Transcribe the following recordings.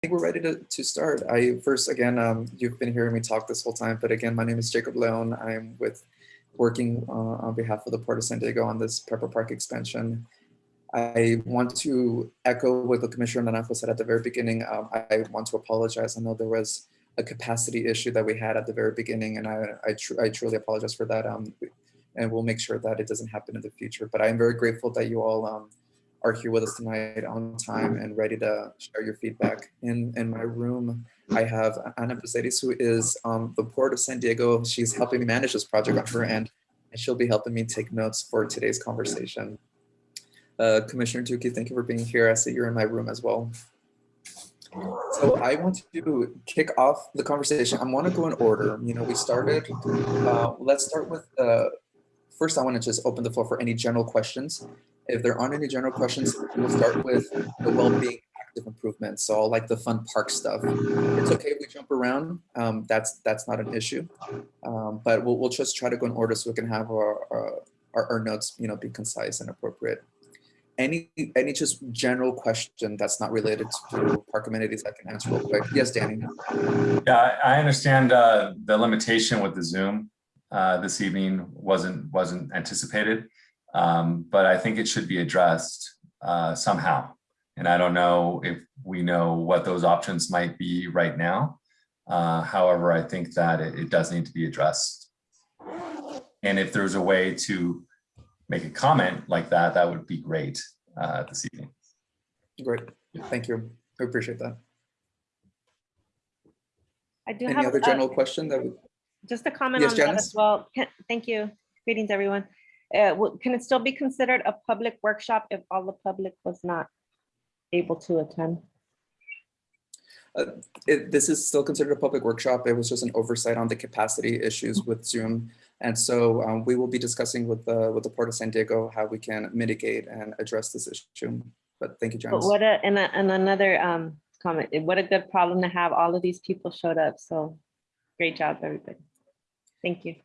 think we're ready to, to start. I first, again, um, you've been hearing me talk this whole time, but again, my name is Jacob Leon. I'm with working uh, on behalf of the Port of San Diego on this Pepper Park expansion. I want to echo what the Commissioner Naranjo said at the very beginning. Um, I want to apologize. I know there was a capacity issue that we had at the very beginning, and I, I, tr I truly apologize for that. Um, and we'll make sure that it doesn't happen in the future. But I'm very grateful that you all um, are here with us tonight on time and ready to share your feedback. In, in my room, I have Ana Becerris, who is um, the Port of San Diego. She's helping me manage this project on her end, and she'll be helping me take notes for today's conversation. Uh, Commissioner Duque, thank you for being here. I see you're in my room as well. So I want to kick off the conversation. I want to go in order. You know, we started, uh, let's start with, uh, first I want to just open the floor for any general questions. If there aren't any general questions, we'll start with the well-being active improvements. So all like the fun park stuff. It's okay if we jump around. Um, that's that's not an issue. Um, but we'll, we'll just try to go in order so we can have our, our, our notes, you know, be concise and appropriate any any just general question that's not related to park amenities I can answer real quick. Yes, Danny. Yeah, I understand uh, the limitation with the Zoom uh, this evening wasn't wasn't anticipated, um, but I think it should be addressed uh, somehow. And I don't know if we know what those options might be right now. Uh, however, I think that it, it does need to be addressed. And if there's a way to make a comment like that, that would be great uh, this evening. Great, thank you. I appreciate that. I do Any have other uh, general question that we, just a comment Yes, on that Janice? as well. Thank you. Greetings, everyone. Uh, Can it still be considered a public workshop if all the public was not able to attend? it, this is still considered a public workshop. It was just an oversight on the capacity issues with Zoom. And so um, we will be discussing with the, with the Port of San Diego how we can mitigate and address this issue. But thank you, But Janice. what a, and a- and another um, comment, what a good problem to have. All of these people showed up. So great job, everybody. Thank you.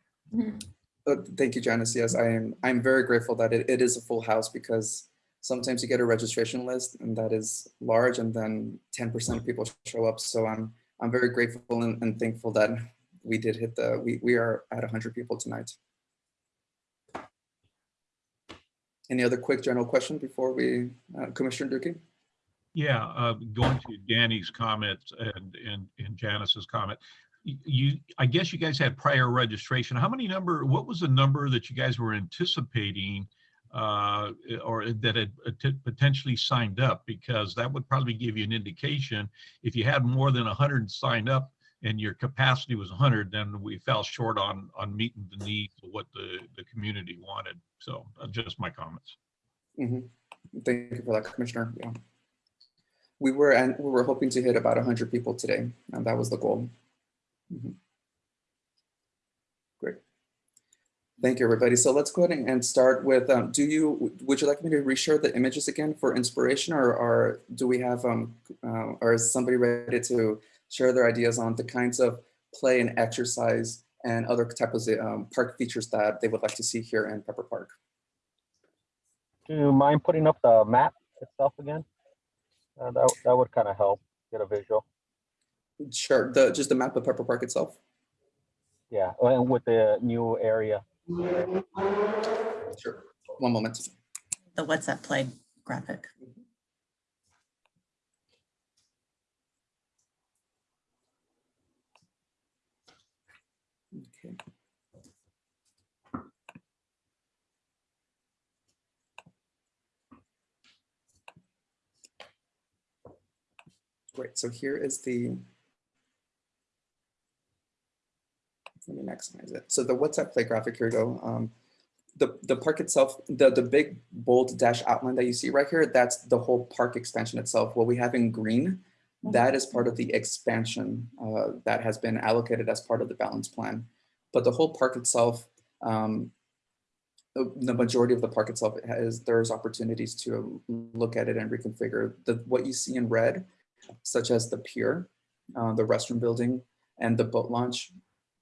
Uh, Thank you, Janice. Yes, I am. I'm very grateful that it, it is a full house because sometimes you get a registration list and that is large and then 10% of people show up. So I'm I'm very grateful and, and thankful that we did hit the we we are at 100 people tonight. Any other quick general question before we, uh, Commissioner Duque? Yeah, uh, going to Danny's comments and, and, and Janice's comment. You, I guess you guys had prior registration. How many number, what was the number that you guys were anticipating? Uh, or that had potentially signed up? Because that would probably give you an indication. If you had more than hundred signed up and your capacity was hundred, then we fell short on, on meeting the needs of what the, the community wanted. So uh, just my comments. Mhm. Thank you for that, Commissioner. Yeah. We were, and we were hoping to hit about 100 people today, and that was the goal. Mhm. Great. Thank you, everybody. So let's go ahead and- and start with, um, do you, would you like me to reshare the images again for inspiration, or, or do we have, um, uh, or is somebody ready to share their ideas on the kinds of play and exercise and other types of um, park features that they would like to see here in Pepper Park? Do you mind putting up the map itself again? Uh, that, that would kind of help get a visual. Sure, the, just the map of Pepper Park itself? Yeah, and with the new area. Sure. One moment. the what's that play graphic. Okay. Great, so here is the. Let me maximize it. So the WhatsApp play graphic, here go. Um, the, the park itself, the, the big bold dash outline that you see right here, that's the whole park expansion itself. What we have in green, that is part of the expansion uh, that has been allocated as part of the balance plan. But the whole park itself, um, the the majority of the park itself has, there's opportunities to look at it and reconfigure. The, what you see in red, such as the pier, uh, the restroom building, and the boat launch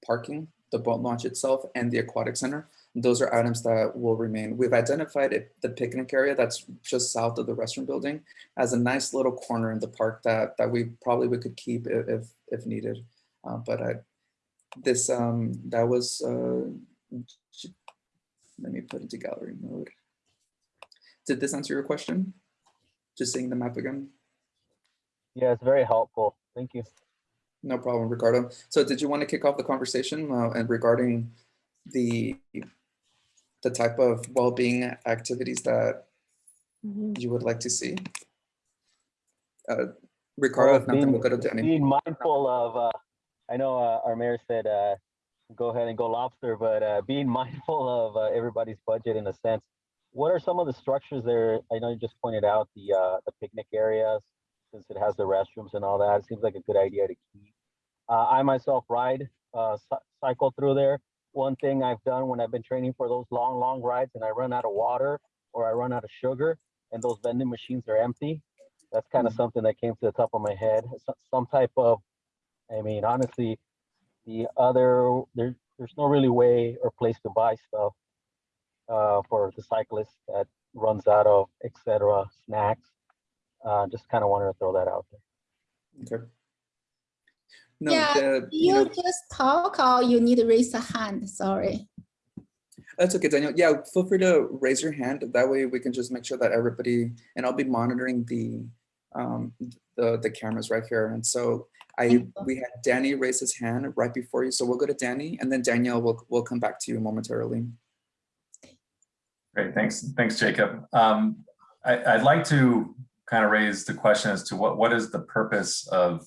parking, the boat launch itself, and the aquatic center, those are items that will remain. We've identified it, the picnic area that's just south of the restaurant building as a nice little corner in the park that, that we probably we could keep if, if needed. Uh, But I, this, um, that was, uh, let me put into gallery mode. Did this answer your question? Just seeing the map again? Yeah, it's very helpful. Thank you. No problem, Ricardo. So did you want to kick off the conversation uh, and regarding the the type of well-being activities that Mhm. you would like to see? Uh, Ricardo, Well, if not, then we'll go to being, Danny. being mindful of, uh, I know uh, our mayor said, uh, go ahead and go lobster, but uh, being mindful of uh, everybody's budget in a sense. What are some of the structures there? I know you just pointed out the uh, the picnic areas, since it has the restrooms and all that. It seems like a good idea to keep. Uh, I myself ride, uh, cycle through there. One thing I've done when I've been training for those long, long rides and I run out of water or I run out of sugar and those vending machines are empty, that's kind of something that came to the top of my head. So- Some type of, I mean, honestly, the other there, there's no really way or place to buy stuff uh, for the cyclist that runs out of etc. snacks. Uh, just kind of wanted to throw that out there. Okay. No, Yeah, the, you You know, just talk or you need to raise a hand, sorry. that's okay, Daniel. Yeah, feel free to raise your hand. That way we can just make sure that everybody, and I'll be monitoring the um, the the cameras right here. And so I we had Danny raise his hand right before you, so we'll go to Danny, and then Danielle will will come back to you momentarily. Great, thanks, thanks, Jacob. Um, I, I'd like to kind of raise the question as to what, what is the purpose of,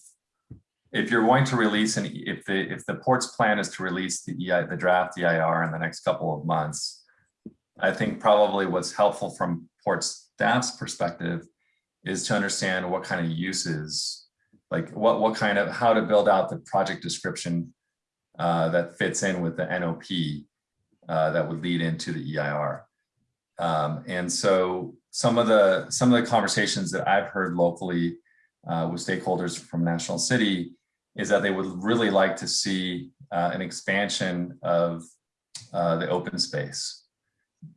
if you're going to release, and if the, if the port's plan is to release the EI, the draft EIR in the next couple of months, I think probably what's helpful from port staff's perspective is to understand what kind of uses, like what, what kind of, how to build out the project description uh, that fits in with the NOP uh, that would lead into the EIR. Um, and so some of the some of the conversations that I've heard locally uh, with stakeholders from National City is that they would really like to see uh, an expansion of uh, the open space.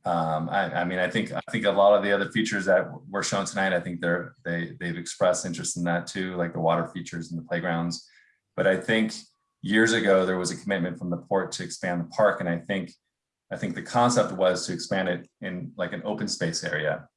Um, I, I mean, I think I think a lot of the other features that were shown tonight, I think they're they they've expressed interest in that too, like the water features and the playgrounds. But I think years ago there was a commitment from the port to expand the park, and I think I think the concept was to expand it in like an open space area.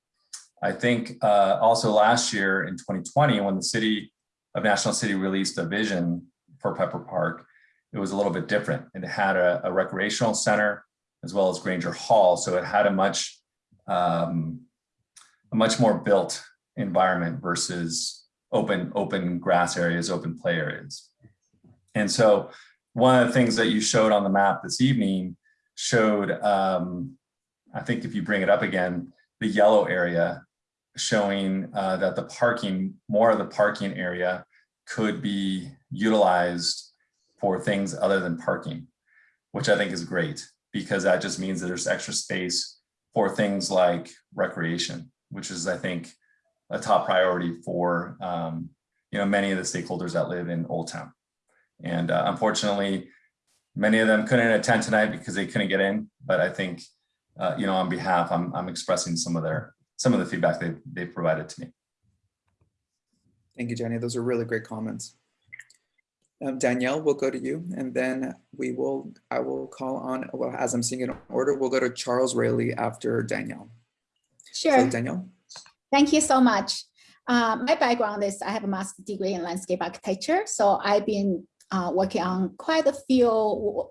I think uh, also last year in 2020, when the city of National City released a vision for Pepper Park, it was a little bit different. It had a, a recreational center as well as Granger Hall. So it had a much, um, a much more built environment versus open, open grass areas, open play areas. And so one of the things that you showed on the map this evening showed, um, I think if you bring it up again, the yellow area showing uh, that the parking, more of the parking area could be utilized for things other than parking, which I think is great because that just means that there's extra space for things like recreation, which is, I think, a top priority for um, you know many of the stakeholders that live in Old Town. And uh, unfortunately, many of them couldn't attend tonight because they couldn't get in. But I think, uh, you know, on behalf, I'm, I'm expressing some of their some of the feedback they've, they've provided to me. Thank you, Jenny. Those are really great comments. Um, Danielle, we'll go to you, and then we will. I will call on. Well, as I'm seeing it in order, we'll go to Charles Rayleigh after Danielle. So Sure, Danielle. thank you so much. Uh, my background is I have a master's degree in landscape architecture, so I've been uh, working on quite a few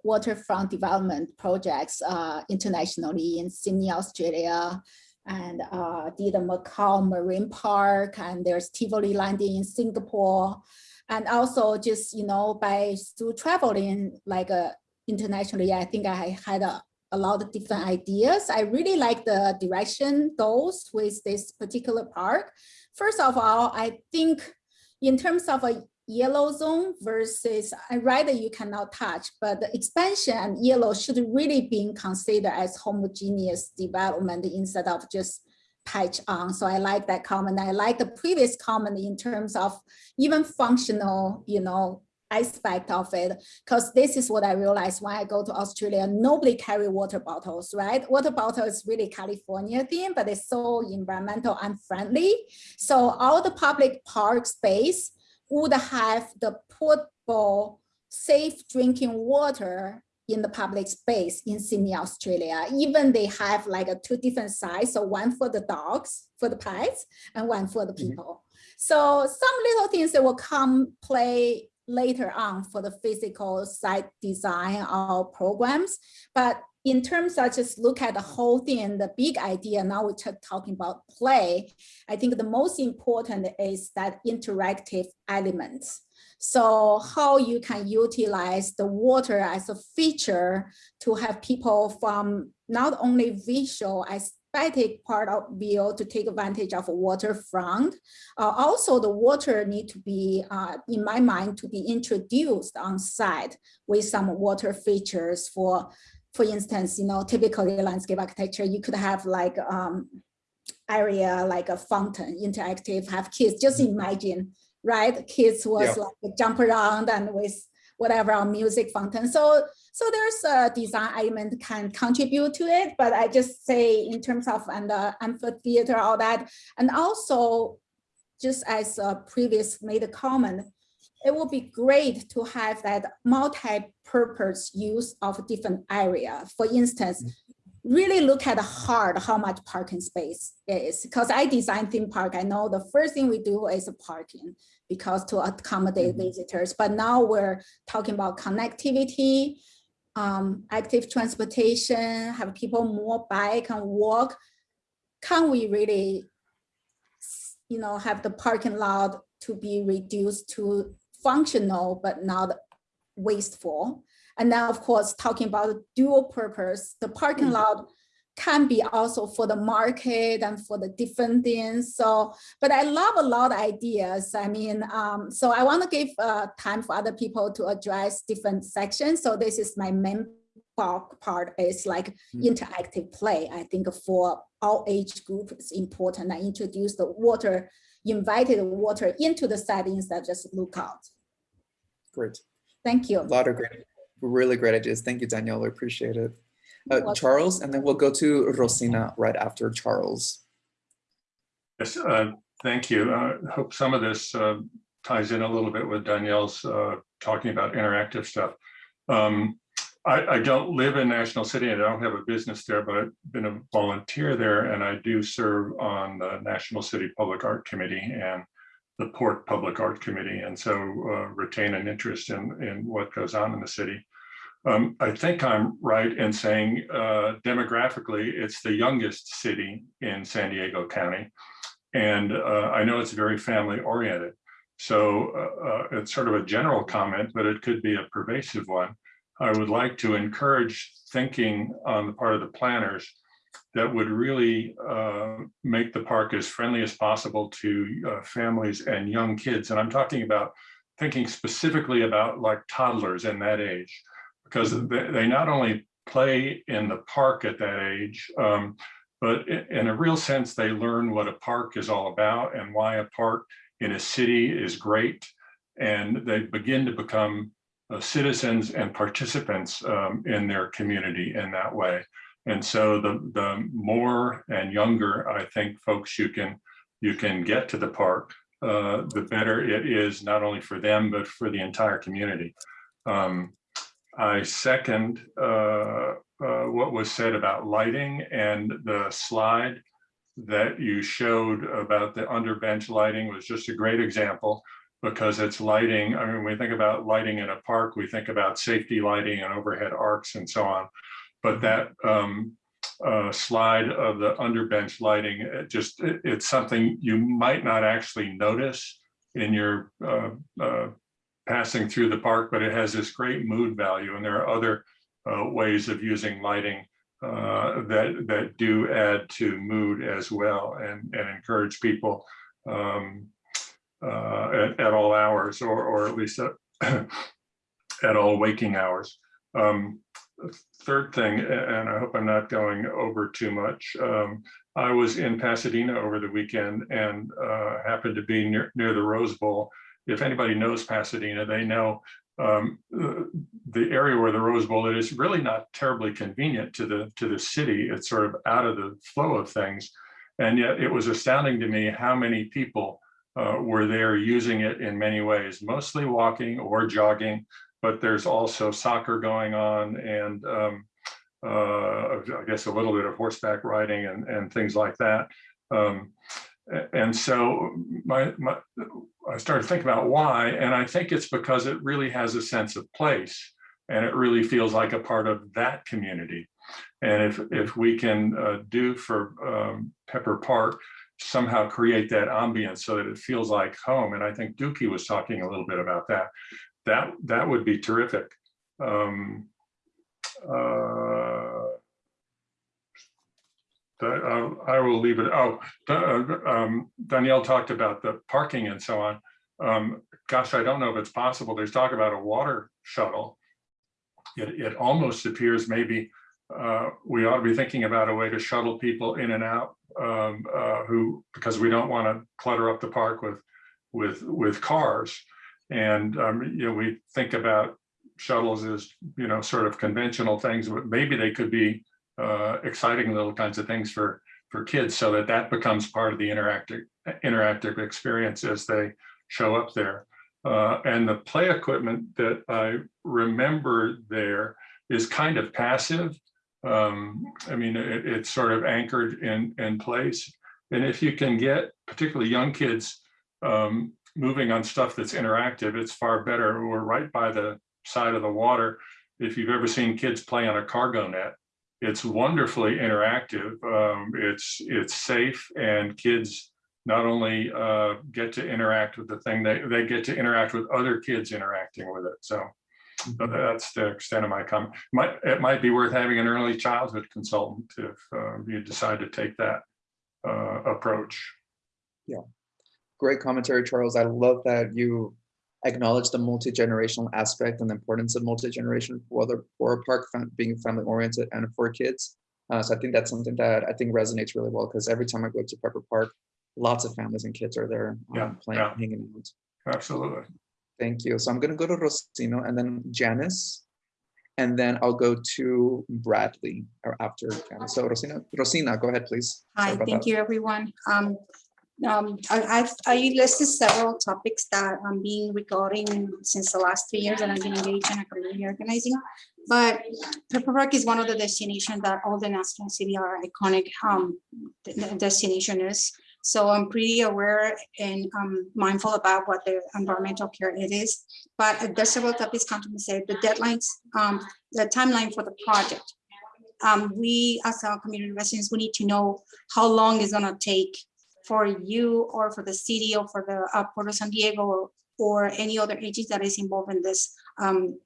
waterfront development projects uh, internationally in Sydney, Australia, and uh, did Macau Marine Park, and there's Tivoli Landing in Singapore. And also just, you know, by through traveling like uh, internationally, I think I had a, a lot of different ideas. I really like the direction goes with this particular park. First of all, I think in terms of a yellow zone versus rather you cannot touch, but the expansion and yellow should really be considered as homogeneous development instead of just patch on. So I like that comment. I like the previous comment in terms of even functional, you know, aspect of it because this is what I realized when I go to Australia, nobody carry water bottles, right? Water bottle is really California thing, but it's so environmental unfriendly. So all the public park space would have the portable safe drinking water in the public space in Sydney, Australia. Even they have like a two different size, so one for the dogs, for the pets, and one for the Mhm. people. So some little things that will come play later on for the physical site design or programs. But in terms of just look at the whole thing, the big idea, now we're talking about play, I think the most important is that interactive elements. So how you can utilize the water as a feature to have people from not only visual aesthetic part of view to take advantage of waterfront. Uh, also, the water need to be, uh, in my mind, to be introduced on site with some water features for, for instance, you know, typically landscape architecture, you could have like um, area like a fountain, interactive, have kids, just imagine, right? Kids was Yeah. like jump around and with whatever music fountain. So, so there's a design element can contribute to it, but I just say in terms of and the amphitheater, all that, and also just as a previous made a comment, it would be great to have that multi-purpose use of different area. For instance, really look at hard how much parking space is because I design theme park. I know the first thing we do is a parking because to accommodate Mhm. visitors. But now we're talking about connectivity, um, active transportation, have people more bike and walk. Can we really, you know, have the parking lot to be reduced to functional but not wasteful? And then, of course, talking about dual purpose, the parking Mm. lot can be also for the market and for the different things. So, but I love a lot of ideas. I mean, um, so I want to give uh, time for other people to address different sections. So this is my main bulk part is like Mm. interactive play. I think for all age group, it's important. I introduce the water, invited water into the setting instead of just look out. Great. Thank you. A lot of great, really great ideas. Thank you, Danielle. I appreciate it. Uh. Charles, and then we'll go to Rosina right after Charles. Yes, uh, thank you. I hope some of this uh, ties in a little bit with Danielle's uh, talking about interactive stuff. Um, I, I don't live in National City and I don't have a business there, but I've been a volunteer there and I do serve on the National City Public Art Committee and the Port Public Art Committee, and so uh, retain an interest in, in what goes on in the city. Um, I think I'm right in saying uh, demographically, it's the youngest city in San Diego County. And uh, I know it's very family oriented. So uh, uh, it's sort of a general comment, but it could be a pervasive one. I would like to encourage thinking on the part of the planners that would really uh, make the park as friendly as possible to uh, families and young kids. And I'm talking about thinking specifically about like toddlers in that age, because they, not only play in the park at that age, um, but in a real sense, they learn what a park is all about and why a park in a city is great. And they begin to become citizens and participants um, in their community in that way. And so the, the more and younger, I think, folks you can, you can get to the park, uh, the better it is, not only for them, but for the entire community. Um, I second uh, uh, what was said about lighting and the slide that you showed about the underbench lighting was just a great example because it's lighting. I mean, when we think about lighting in a park, we think about safety lighting and overhead arcs and so on. But that um, uh, slide of the underbench lighting, it just it- it's something you might not actually notice in your uh, uh, passing through the park, but it has this great mood value. And there are other uh, ways of using lighting uh, that that do add to mood as well and, and encourage people um, at, at all hours or, or at least at, at all waking hours. Um, third thing, and I hope I'm not going over too much. Um, I was in Pasadena over the weekend and uh, happened to be near, near the Rose Bowl. If anybody knows Pasadena, they know um, uh, the area where the Rose Bowl is really not terribly convenient to the to the city. It's sort of out of the flow of things, and yet it was astounding to me how many people uh, were there using it in many ways, mostly walking or jogging. But there's also soccer going on, and um, uh, I guess a little bit of horseback riding and and things like that. Um, and so my, my, I started thinking about why, and I think it's because it really has a sense of place and it really feels like a part of that community. And if, if we can uh, do for um, Pepper Park, somehow create that ambience so that it feels like home. And I think Dookie was talking a little bit about that. That, that would be terrific. Um, uh, uh, I will leave it. Oh, uh, um, Danielle talked about the parking and so on. Um, gosh, I don't know if it's possible. There's talk about a water shuttle. It, it almost appears maybe uh, we ought to be thinking about a way to shuttle people in and out um, uh, who, because we don't want to clutter up the park with, with, with cars. And, um, you know, we think about shuttles as, you know, sort of conventional things, but maybe they could be uh, exciting little kinds of things for for kids so that that becomes part of the interactive interactive experience as they show up there. Uh, and the play equipment that I remember there is kind of passive. Um, I mean, it, it's sort of anchored in, in place. And if you can get particularly young kids um, moving on stuff that's interactive, it's far better. We're right by the side of the water. If you've ever seen kids play on a cargo net, it's wonderfully interactive. Um, it's it's safe, and kids not only uh, get to interact with the thing, they they get to interact with other kids interacting with it. So that's the extent of my comment. Might it might be worth having an early childhood consultant if uh, you decide to take that uh, approach. Yeah, great commentary, Charles. I love that you acknowledge the multi-generational aspect and the importance of multi-generation for the for a park being family oriented and for kids. Uh, so I think that's something that I think resonates really well because every time I go to Pepper Park, lots of families and kids are there Yeah, um, playing, yeah. hanging out. Absolutely. Thank you. So I'm gonna go to Rosino and then Janice. And then I'll go to Bradley or after Janice. So Rosina, Rosina, go ahead, please. Hi, thank that. you, everyone. Um, um, I, I've, I listed several topics that I'm being recording since the last three years that I've been engaged in a community organizing. But Pepper Park is one of the destinations that all the National City are iconic, um, de- de- destination is. So I'm pretty aware and um, mindful about what the environmental care it is. But there's several topics say the deadlines, um, the timeline for the project. Um, we, as our community residents, we need to know how long it's gonna take for you or for the city or for the uh, Port of San Diego or any other agency that is involved in this um,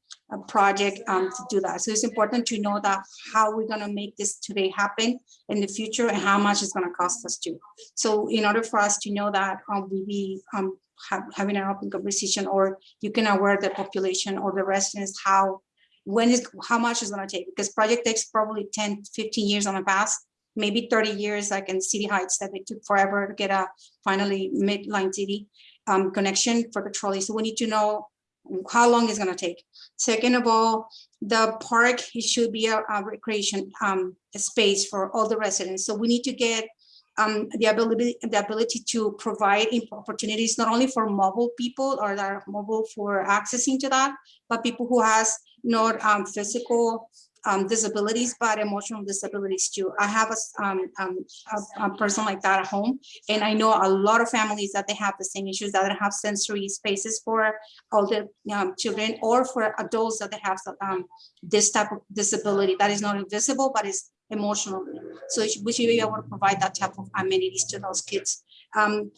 project um, to do that. So it's important to know that how we're gonna make this today happen in the future and how much it's gonna cost us to. So in order for us to know that, um, we be um, ha- having an open conversation or you can aware the population or the residents how when is, how much is gonna take, because project takes probably 10, 15 years on the past, maybe 30 years, like in City Heights, that it took forever to get a finally midline city um, connection for the trolley. So we need to know how long it's gonna take. Second of all, the park, it should be a a recreation um, space for all the residents. So we need to get um, the ability, the ability to provide opportunities, not only for mobile people or that are mobile for accessing to that, but people who has not um, physical um, disabilities, but emotional disabilities too. I have a, um, um, a, a person like that at home, and I know a lot of families that they have the same issues that have sensory spaces for the um, children or for adults that they have um, this type of disability that is not invisible, but is emotional. So we should be able to provide that type of amenities to those kids. Um,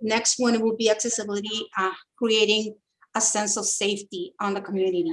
next one will be accessibility, uh, creating a sense of safety on the community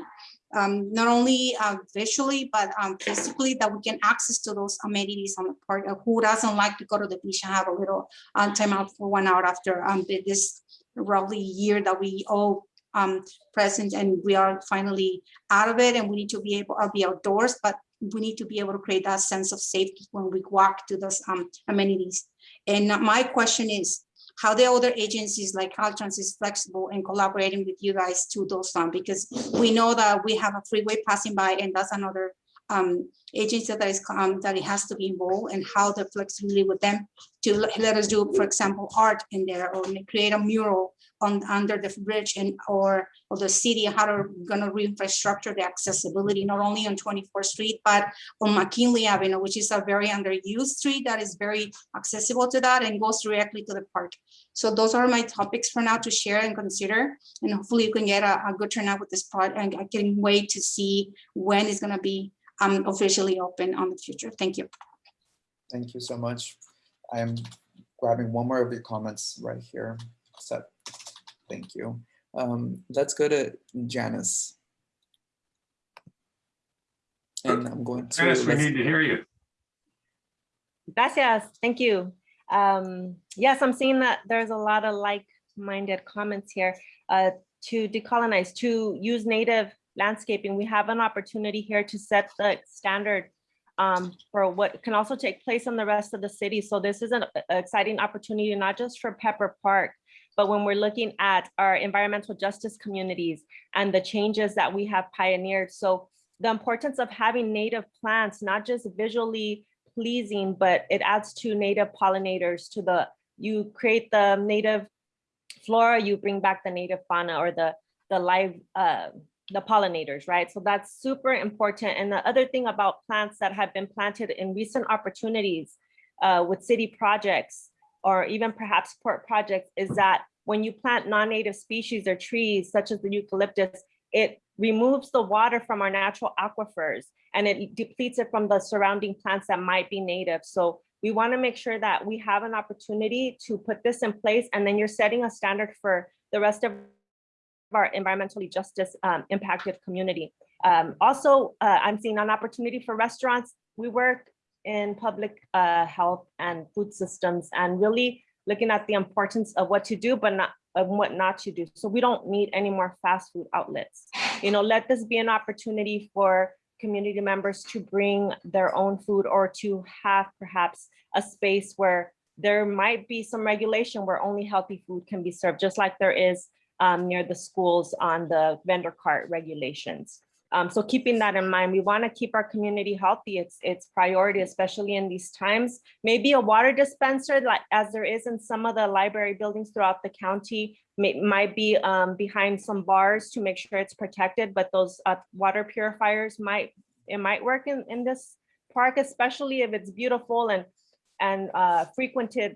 um, not only uh, visually, but um, physically, that we can access to those amenities on the park. Uh, Who doesn't like to go to the beach and have a little uh, time out for one hour after um, this roughly year that we all um, present and we are finally out of it and we need to be able, to be outdoors, but we need to be able to create that sense of safety when we walk to those um, amenities. And my question is, how the other agencies like Caltrans is flexible and collaborating with you guys to those funds because we know that we have a freeway passing by and that's another um, agency that is, um, that it has to be involved and how the flexibility with them to let us do, for example, art in there or create a mural on, under the bridge and, or, or the city, how they're gonna re-infrastructure the accessibility, not only on 24th Street, but on McKinley Avenue, which is a very underused street that is very accessible to that and goes directly to the park. So those are my topics for now to share and consider, and hopefully you can get a, a good turnout with this part, and I can wait to see when it's gonna be um, officially open on the future. Thank you. Thank you so much. I'm grabbing one more of your comments right here. Set. Thank you. Um, let's go to Janice. And I'm going to. Dennis, we need to hear you. Gracias, thank you. Um, yes, I'm seeing that there's a lot of like-minded comments here. Uh, to decolonize, to use native landscaping, we have an opportunity here to set the standard um, for what can also take place in the rest of the city. So this is an exciting opportunity, not just for Pepper Park, but when we're looking at our environmental justice communities and the changes that we have pioneered. So the importance of having native plants, not just visually pleasing, but it adds to native pollinators to the, you create the native flora, you bring back the native fauna or the, the live, uh, the pollinators, right? So that's super important. And the other thing about plants that have been planted in recent opportunities uh, with city projects or even perhaps port projects is that when you plant non-native species or trees such as the eucalyptus, it removes the water from our natural aquifers and it depletes it from the surrounding plants that might be native. So we want to make sure that we have an opportunity to put this in place and then you're setting a standard for the rest of our environmentally justice um, impacted community. Um, also, uh, I'm seeing an opportunity for restaurants. We work in public uh, health and food systems and really looking at the importance of what to do, but not of what not to do. So we don't need any more fast food outlets. You know, let this be an opportunity for community members to bring their own food or to have perhaps a space where there might be some regulation where only healthy food can be served, just like there is um, near the schools on the vendor cart regulations. Um, so keeping that in mind, we want to keep our community healthy. It's it's priority, especially in these times. Maybe a water dispenser, like as there is in some of the library buildings throughout the county, may, might be um, behind some bars to make sure it's protected. But those uh, water purifiers might it might work in in this park, especially if it's beautiful and and uh, frequented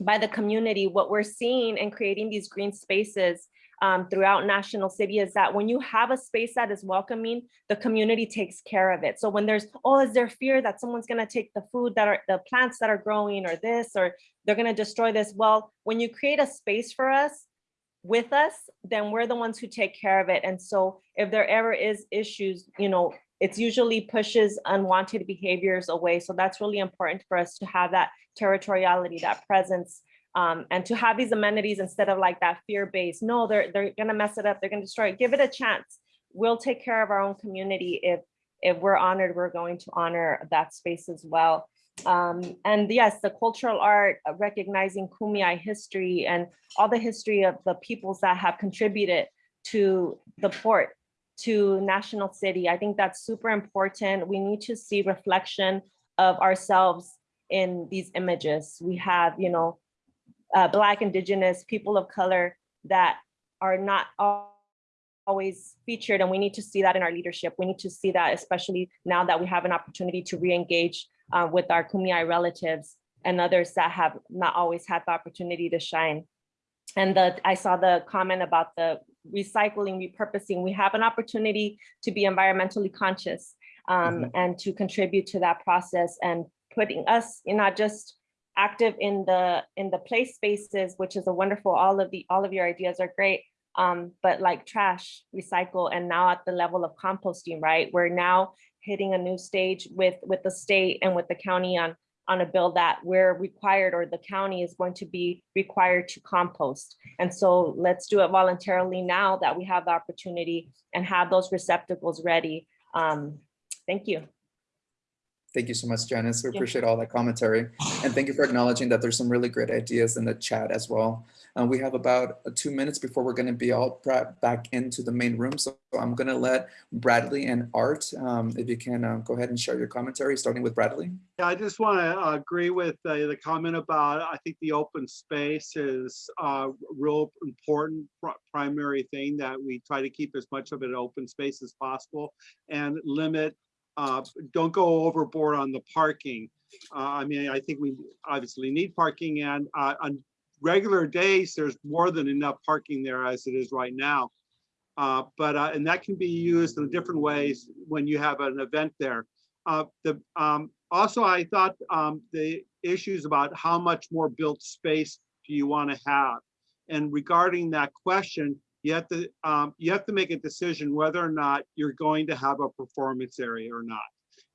by the community. What we're seeing and creating these green spaces um, throughout National City is that when you have a space that is welcoming, the community takes care of it. So when there's, oh, is there fear that someone's gonna take the food that are, the plants that are growing or this, or they're gonna destroy this? Well, when you create a space for us, with us, then we're the ones who take care of it. And so if there ever is issues, you know, it's usually pushes unwanted behaviors away. So that's really important for us to have that territoriality, that presence, um, and to have these amenities instead of like that fear-based, no, they're, they're gonna mess it up, they're gonna destroy it, give it a chance. We'll take care of our own community. If, if we're honored, we're going to honor that space as well. Um, and yes, the cultural art, uh, recognizing Kumeyaay history and all the history of the peoples that have contributed to the port, to National City. I think that's super important. We need to see reflection of ourselves in these images. We have, you know, uh, Black, Indigenous, people of color that are not always featured, and we need to see that in our leadership. We need to see that, especially now that we have an opportunity to re-engage uh, with our Kumeyaay relatives and others that have not always had the opportunity to shine. And the, I saw the comment about the recycling, repurposing. We have an opportunity to be environmentally conscious um, Mhm. and to contribute to that process and putting us in not just active in the in the play spaces, which is a wonderful, all of the all of your ideas are great. Um, but like trash, recycle, and now at the level of composting, right? We're now hitting a new stage with with the state and with the county on on a bill that we're required or the county is going to be required to compost. And so let's do it voluntarily now that we have the opportunity and have those receptacles ready. Um, thank you. Thank you so much, Janice. We Yeah. appreciate all that commentary. And thank you for acknowledging that there's some really great ideas in the chat as well. Uh, we have about uh, two minutes before we're going to be all brought back into the main room. So I'm going to let Bradley and Art, um, if you can uh, go ahead and share your commentary, starting with Bradley. Yeah, I just want to agree with uh, the comment about, I think the open space is a real important pri- primary thing that we try to keep as much of it open space as possible and limit, uh, don't go overboard on the parking. Uh, I mean, I think we obviously need parking and uh, on regular days, there's more than enough parking there as it is right now. Uh, But, uh, and that can be used in different ways when you have an event there. Uh, The, um, also, I thought um, the issues about how much more built space do you want to have? And regarding that question, you have to, um, you have to make a decision whether or not you're going to have a performance area or not.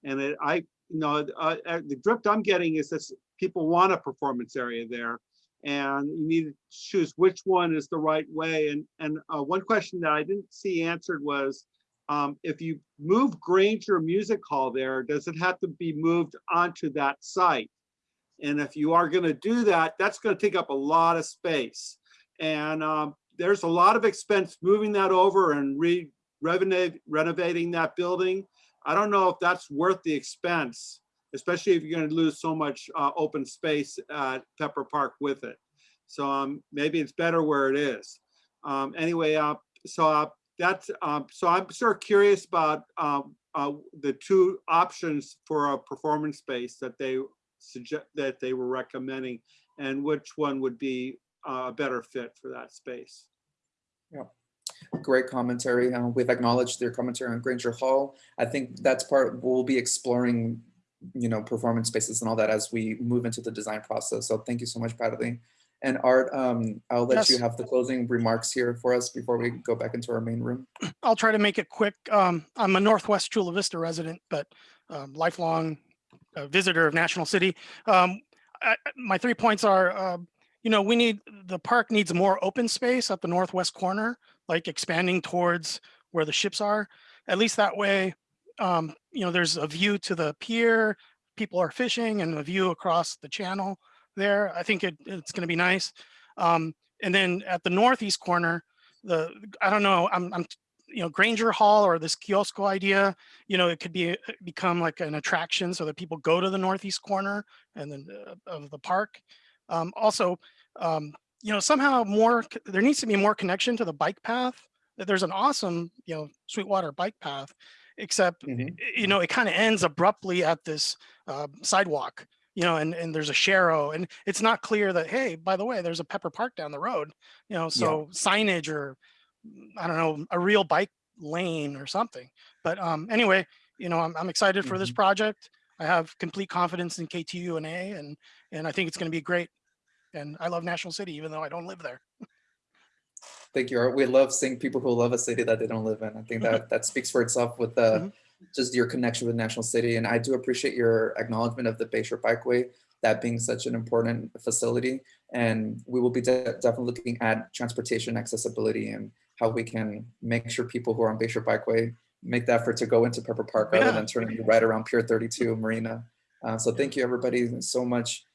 And it, I, you know, uh, uh, the drift I'm getting is that people want a performance area there. And you need to choose which one is the right way. And, and uh, one question that I didn't see answered was, um, if you move Granger Music Hall there, does it have to be moved onto that site? And if you are gonna do that, that's gonna take up a lot of space. And um, there's a lot of expense moving that over and re renovating that building. I don't know if that's worth the expense, especially if you're gonna lose so much uh, open space at Pepper Park with it. So um, maybe it's better where it is. Um, anyway, uh, so uh, that's, um, so I'm sort of curious about, um, uh, the two options for a performance space that they suggest, that they were recommending, and which one would be a better fit for that space. Yeah. Great commentary. Uh, we've acknowledged their commentary on Granger Hall. I think that's part, we'll be exploring, you know, performance spaces and all that as we move into the design process. So thank you so much, Bradley. And Art, um, I'll let you have the closing remarks here for us before we go back into our main room. I'll try to make it quick. Um, I'm a Northwest Chula Vista resident, but um, lifelong uh, visitor of National City. Um, I, I- my three points are, uh, you know, we need, the park needs more open space at the northwest corner, like expanding towards where the ships are. At least that way, um, you know, there's a view to the pier, people are fishing and a view across the channel there. I think it, it's going to be nice. Um, and then at the northeast corner, the, I don't know, I'm, I'm, you know, Granger Hall or this kiosk idea, you know, it could be, become like an attraction so that people go to the northeast corner and then uh, of the park. Um, also, um, you know, somehow more, there needs to be more connection to the bike path. There's an awesome, you know, Sweetwater bike path, except, Mhm. you know, it kind of ends abruptly at this uh, sidewalk, you know, and, and there's a Sharrow and it's not clear that, hey, by the way, there's a Pepper Park down the road, you know, so signage or mm, I don't know, a real bike lane or something. But um, anyway, you know, I'm, I'm excited for this project. I have complete confidence in KTU and A and, and I think it's going to be great. And I love National City, even though I don't live there. Thank you, Art. We love seeing people who love a city that they don't live in. I think that that speaks for itself with the Mhm. just your connection with National City. And I do appreciate your acknowledgement of the Bayshore Bikeway, that being such an important facility. And we will be de- definitely looking at transportation accessibility and how we can make sure people who are on Bayshore Bikeway make the effort to go into Pepper Park rather than turning right around Pier 32 Marina. Uh, so thank you, everybody, so much